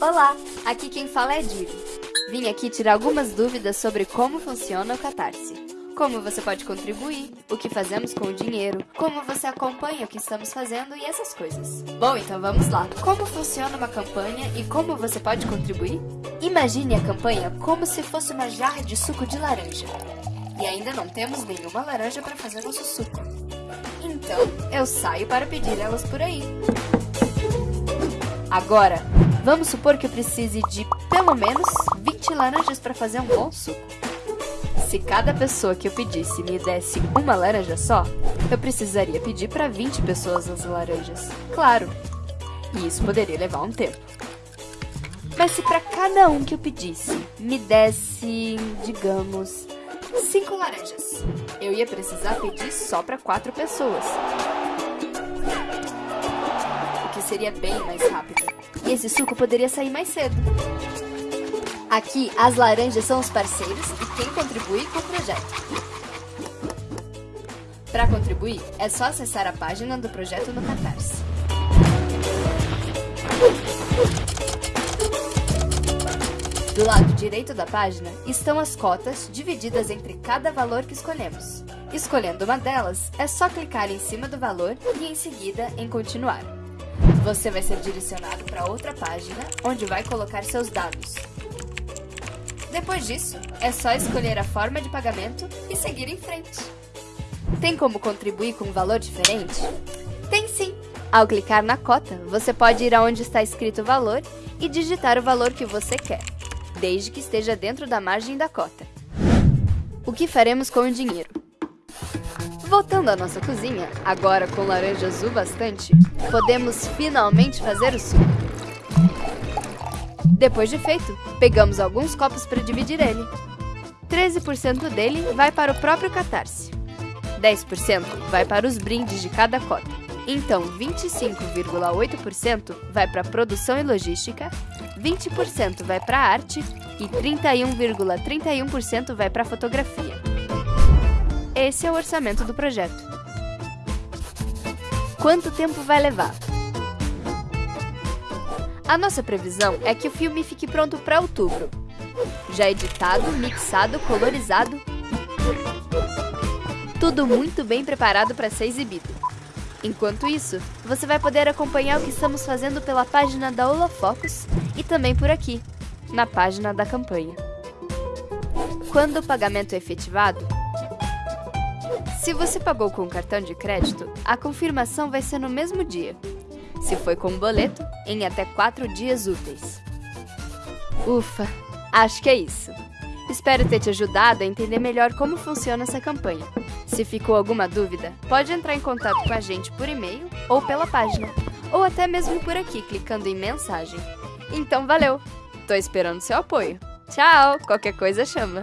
Olá, aqui quem fala é Diri. Vim aqui tirar algumas dúvidas sobre como funciona o Catarse. Como você pode contribuir, o que fazemos com o dinheiro, como você acompanha o que estamos fazendo e essas coisas. Bom, então vamos lá. Como funciona uma campanha e como você pode contribuir? Imagine a campanha como se fosse uma jarra de suco de laranja. E ainda não temos nenhuma laranja para fazer nosso suco. Então, eu saio para pedir elas por aí. Agora, vamos supor que eu precise de pelo menos 20 laranjas para fazer um bom suco. Se cada pessoa que eu pedisse me desse uma laranja só, eu precisaria pedir para 20 pessoas as laranjas. Claro, e isso poderia levar um tempo. Mas se para cada um que eu pedisse me desse, digamos, 5 laranjas, eu ia precisar pedir só para 4 pessoas seria bem mais rápido. Esse suco poderia sair mais cedo. Aqui, as laranjas são os parceiros e quem contribui com o projeto. Para contribuir, é só acessar a página do projeto no Catarse. Do lado direito da página estão as cotas divididas entre cada valor que escolhemos. Escolhendo uma delas, é só clicar em cima do valor e em seguida em continuar. Você vai ser direcionado para outra página, onde vai colocar seus dados. Depois disso, é só escolher a forma de pagamento e seguir em frente. Tem como contribuir com um valor diferente? Tem sim! Ao clicar na cota, você pode ir aonde está escrito o valor e digitar o valor que você quer, desde que esteja dentro da margem da cota. O que faremos com o dinheiro? Voltando à nossa cozinha, agora com laranja azul bastante, podemos finalmente fazer o suco. Depois de feito, pegamos alguns copos para dividir ele. 13% dele vai para o próprio catarse. 10% vai para os brindes de cada cota. Então, 25,8% vai para produção e logística, 20% vai para arte e 31,31% ,31 vai para fotografia. Esse é o orçamento do projeto. Quanto tempo vai levar? A nossa previsão é que o filme fique pronto para outubro. Já editado, mixado, colorizado. Tudo muito bem preparado para ser exibido. Enquanto isso, você vai poder acompanhar o que estamos fazendo pela página da Olafocus e também por aqui, na página da campanha. Quando o pagamento é efetivado, se você pagou com cartão de crédito, a confirmação vai ser no mesmo dia. Se foi com boleto, em até 4 dias úteis. Ufa, acho que é isso. Espero ter te ajudado a entender melhor como funciona essa campanha. Se ficou alguma dúvida, pode entrar em contato com a gente por e-mail ou pela página, ou até mesmo por aqui, clicando em mensagem. Então valeu! Tô esperando seu apoio. Tchau! Qualquer coisa chama!